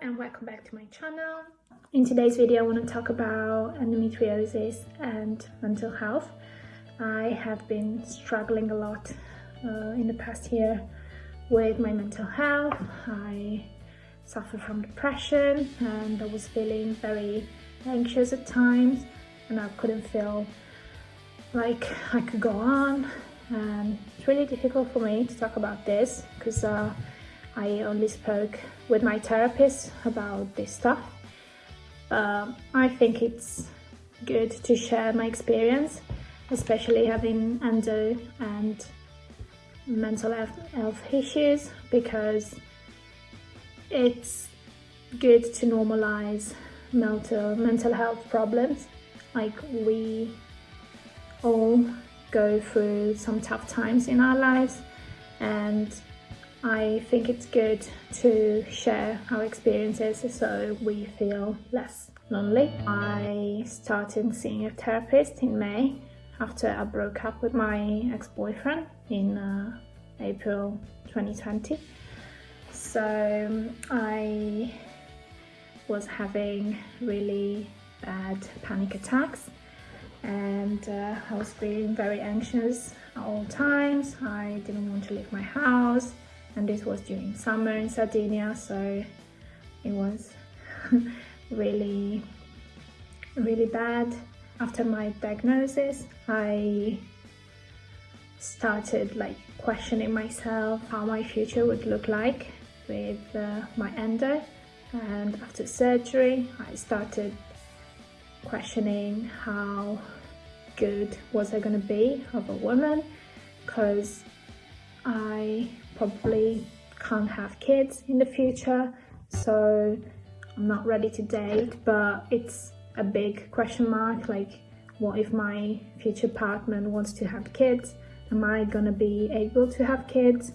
and welcome back to my channel. In today's video I want to talk about endometriosis and mental health. I have been struggling a lot uh, in the past year with my mental health. I suffer from depression and I was feeling very anxious at times and I couldn't feel like I could go on and it's really difficult for me to talk about this because uh, I only spoke with my therapist about this stuff. Um, I think it's good to share my experience, especially having endo and mental health issues because it's good to normalize mental mental health problems like we all go through some tough times in our lives and I think it's good to share our experiences so we feel less lonely. I started seeing a therapist in May after I broke up with my ex-boyfriend in uh, April 2020. So I was having really bad panic attacks and uh, I was feeling very anxious at all times. I didn't want to leave my house and this was during summer in Sardinia so it was really really bad. After my diagnosis I started like questioning myself how my future would look like with uh, my endo. And after surgery I started questioning how good was I going to be of a woman because I probably can't have kids in the future so I'm not ready to date but it's a big question mark like what if my future partner wants to have kids? Am I gonna be able to have kids?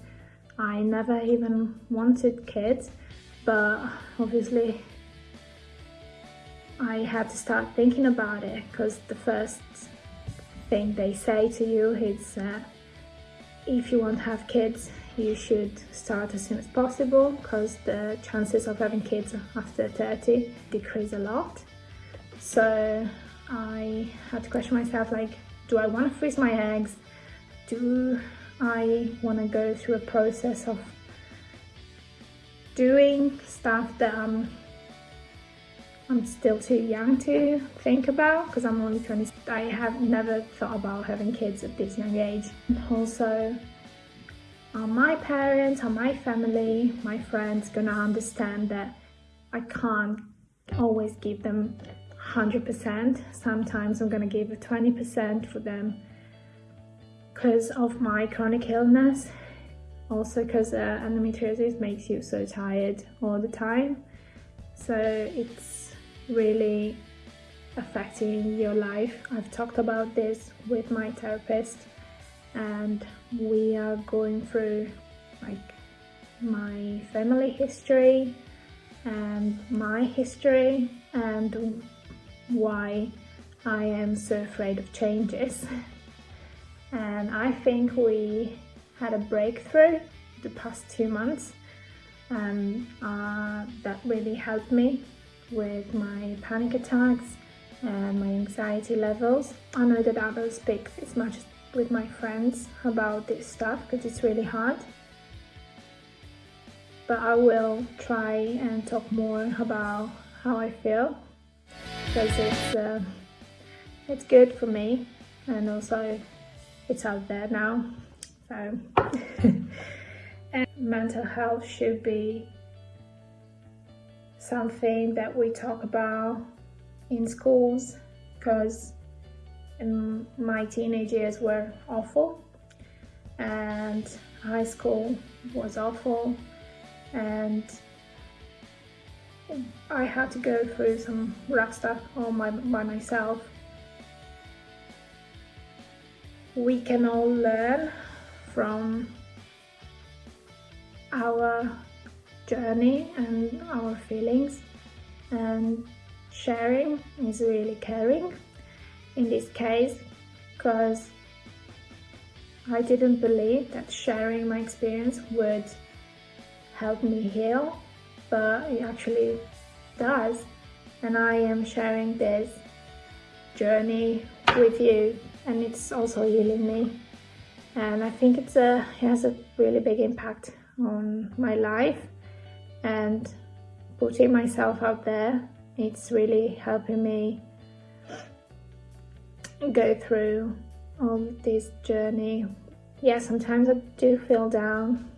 I never even wanted kids but obviously I had to start thinking about it because the first thing they say to you is uh, if you want to have kids you should start as soon as possible because the chances of having kids after 30 decrease a lot. So I had to question myself like do I want to freeze my eggs? Do I want to go through a process of doing stuff that I'm I'm still too young to think about because I'm only 20. I have never thought about having kids at this young age. Also, are my parents, are my family, my friends gonna understand that I can't always give them 100%. Sometimes I'm gonna give a 20% for them because of my chronic illness. Also because uh, endometriosis makes you so tired all the time. So it's really affecting your life. I've talked about this with my therapist and we are going through like my family history and my history and why I am so afraid of changes. and I think we had a breakthrough the past two months and uh, that really helped me with my panic attacks and my anxiety levels. I know that I don't speak as much with my friends about this stuff because it's really hard. But I will try and talk more about how I feel because it's, uh, it's good for me and also it's out there now. So and mental health should be something that we talk about in schools because um, my teenage years were awful and high school was awful and I had to go through some rough stuff all my, by myself. We can all learn from our journey and our feelings. And sharing is really caring in this case because I didn't believe that sharing my experience would help me heal but it actually does. And I am sharing this journey with you and it's also healing me. And I think it's a it has a really big impact on my life and putting myself out there. It's really helping me go through all this journey. Yeah sometimes I do feel down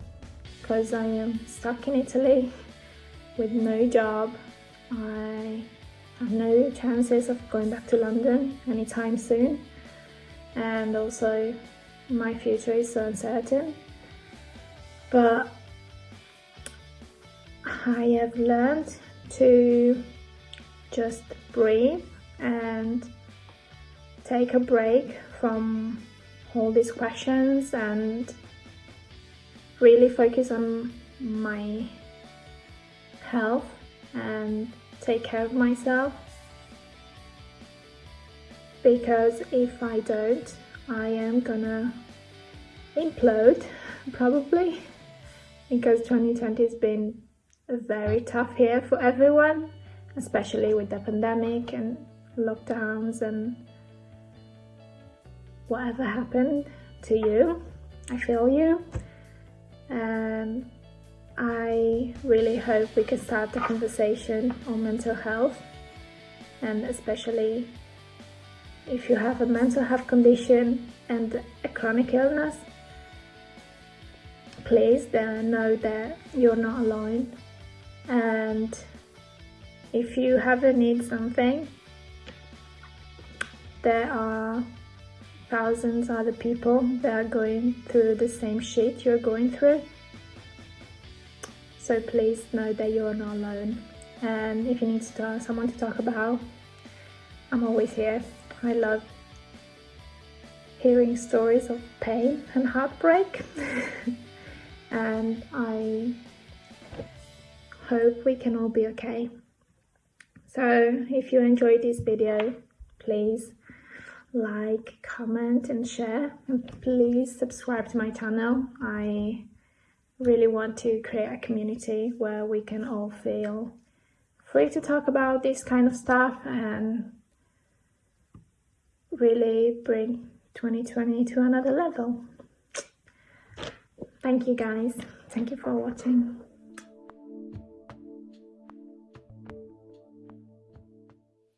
because I am stuck in Italy with no job. I have no chances of going back to London anytime soon. And also my future is so uncertain. But I have learned to just breathe and take a break from all these questions and really focus on my health and take care of myself. Because if I don't I am gonna implode probably because 2020 has been very tough here for everyone especially with the pandemic and lockdowns and whatever happened to you. I feel you. And I really hope we can start the conversation on mental health and especially if you have a mental health condition and a chronic illness please know that you're not alone and if you ever need something there are thousands other people that are going through the same shit you're going through so please know that you're not alone. And if you need to someone to talk about, I'm always here. I love hearing stories of pain and heartbreak. and I hope we can all be okay. So if you enjoyed this video, please like, comment and share and please subscribe to my channel. I really want to create a community where we can all feel free to talk about this kind of stuff and really bring 2020 to another level. Thank you guys. Thank you for watching.